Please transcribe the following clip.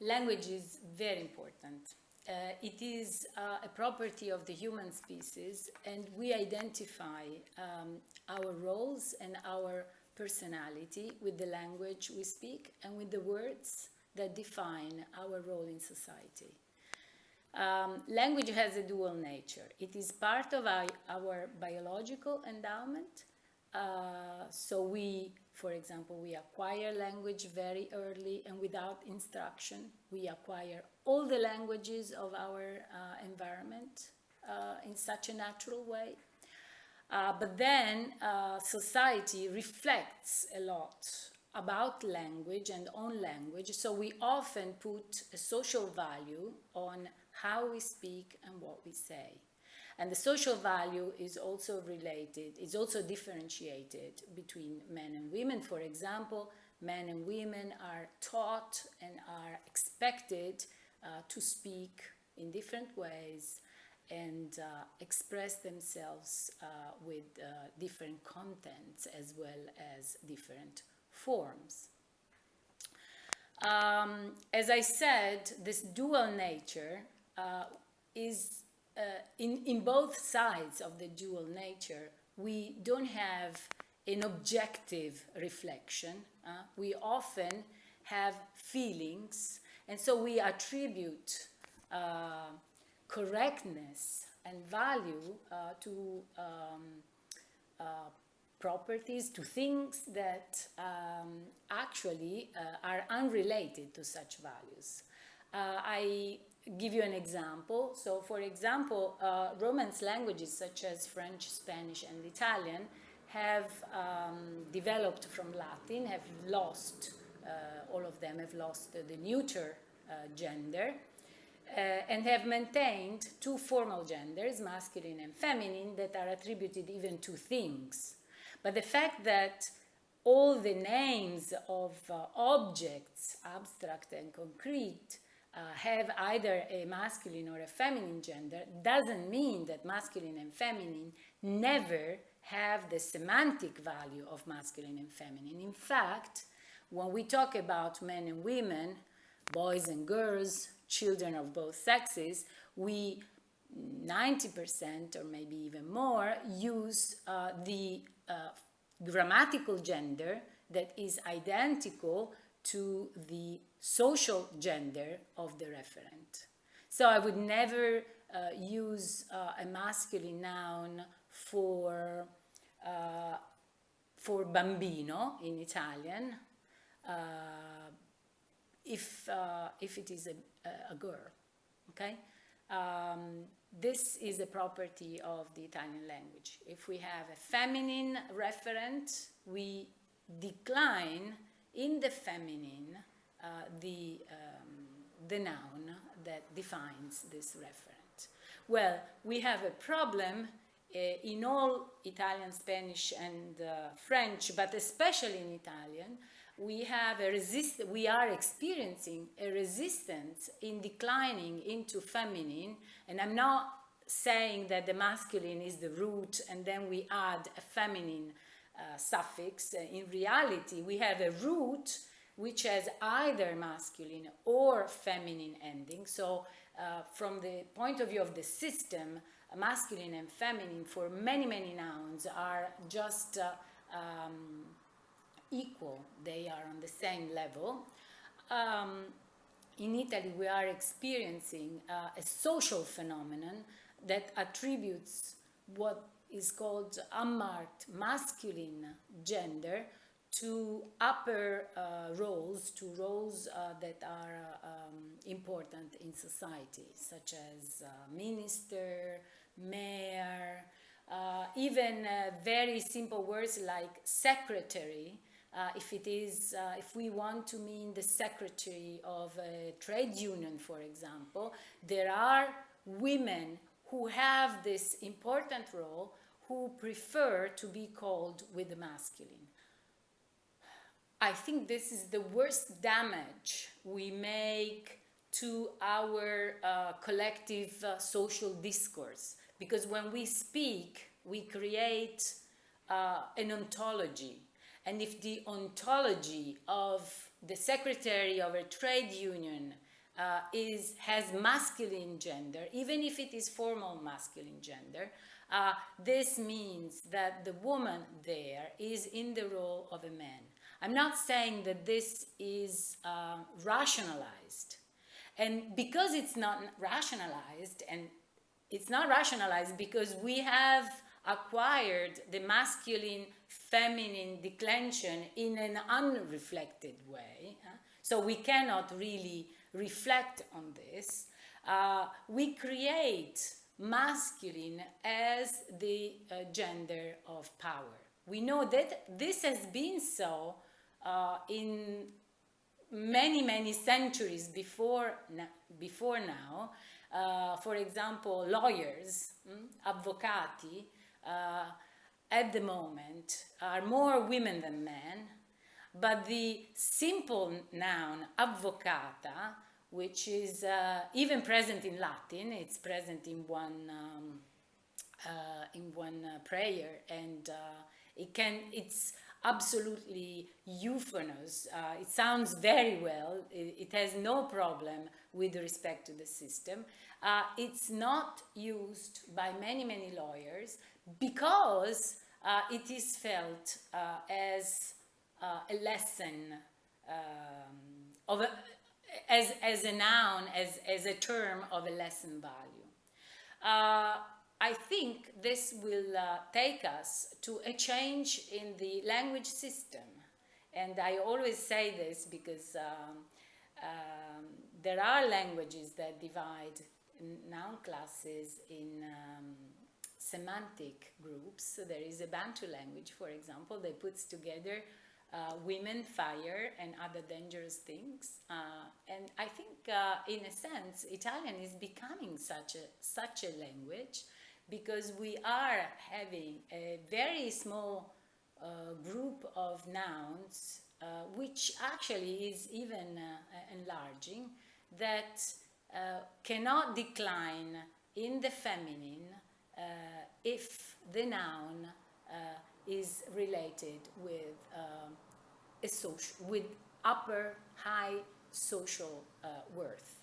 Language is very important. Uh, it is uh, a property of the human species and we identify um, our roles and our personality with the language we speak and with the words that define our role in society. Um, language has a dual nature. It is part of our, our biological endowment. Uh, so we for example, we acquire language very early and without instruction. We acquire all the languages of our uh, environment uh, in such a natural way. Uh, but then uh, society reflects a lot about language and on language. So we often put a social value on how we speak and what we say. And the social value is also related, is also differentiated between men and women. For example, men and women are taught and are expected uh, to speak in different ways and uh, express themselves uh, with uh, different contents as well as different forms. Um, as I said, this dual nature uh, is uh, in, in both sides of the dual nature, we don't have an objective reflection. Uh, we often have feelings, and so we attribute uh, correctness and value uh, to um, uh, properties, to things that um, actually are unrelated to such values. I give you an example. So for example, uh, Romance languages such as French, Spanish, and Italian have um, developed from Latin, have lost, uh, all of them have lost the neuter uh, gender, uh, and have maintained two formal genders, masculine and feminine, that are attributed even to things. But the fact that all the names of uh, objects, abstract and concrete, uh, have either a masculine or a feminine gender doesn't mean that masculine and feminine never have the semantic value of masculine and feminine. In fact, when we talk about men and women, boys and girls, children of both sexes, we 90% or maybe even more use uh, the uh, grammatical gender that is identical to the social gender of the referent. So I would never uh, use uh, a masculine noun for, uh, for bambino in Italian uh, if, uh, if it is a, a girl, okay? Um, this is a property of the Italian language. If we have a feminine referent, we decline in the feminine uh, the, um, the noun that defines this referent. Well, we have a problem uh, in all Italian, Spanish, and uh, French, but especially in Italian, we have a resist we are experiencing a resistance in declining into feminine, and I'm not saying that the masculine is the root and then we add a feminine uh, suffix. In reality, we have a root which has either masculine or feminine ending. So uh, from the point of view of the system, masculine and feminine for many, many nouns are just uh, um, equal. They are on the same level. Um, in Italy, we are experiencing uh, a social phenomenon that attributes what is called unmarked masculine gender to upper uh, roles, to roles uh, that are um, important in society, such as uh, minister, mayor, uh, even uh, very simple words like secretary, uh, if it is, if we want to mean the secretary of a trade union, for example, there are women who have this important role who prefer to be called with the masculine. I think this is the worst damage we make to our uh, collective uh, social discourse because when we speak, we create uh, an ontology. And if the ontology of the secretary of a trade union uh, is, has masculine gender, even if it is formal masculine gender, uh, this means that the woman there is in the role of a man. I'm not saying that this is uh, rationalized. And because it's not rationalized, and it's not rationalized because we have acquired the masculine feminine declension in an unreflected way. So we cannot really reflect on this. Uh, we create masculine as the uh, gender of power. We know that this has been so uh, in many, many centuries before, before now. Uh, for example, lawyers, mm, avvocati, uh, at the moment are more women than men, but the simple noun avvocata, which is uh, even present in Latin, it's present in one um, uh, in one uh, prayer, and uh, it can it's absolutely euphonous. Uh, it sounds very well. It, it, has no problem with respect to the system. Uh, it's not used by many, many lawyers because uh, it is felt uh, as uh, a lesson um, of a, as, as a noun, as, as a term of a lesson value. I think this will uh, take us to a change in the language system. And I always say this because um, um, there are languages that divide noun classes in um, semantic groups. So there is a Bantu language, for example, that puts together uh, women, fire, and other dangerous things. Uh, and I think, uh, in a sense, Italian is becoming such a, such a language because we are having a very small uh, group of nouns, uh, which actually is even uh, enlarging, that cannot decline in the feminine if the noun is related with um, a social, with upper high social uh, worth.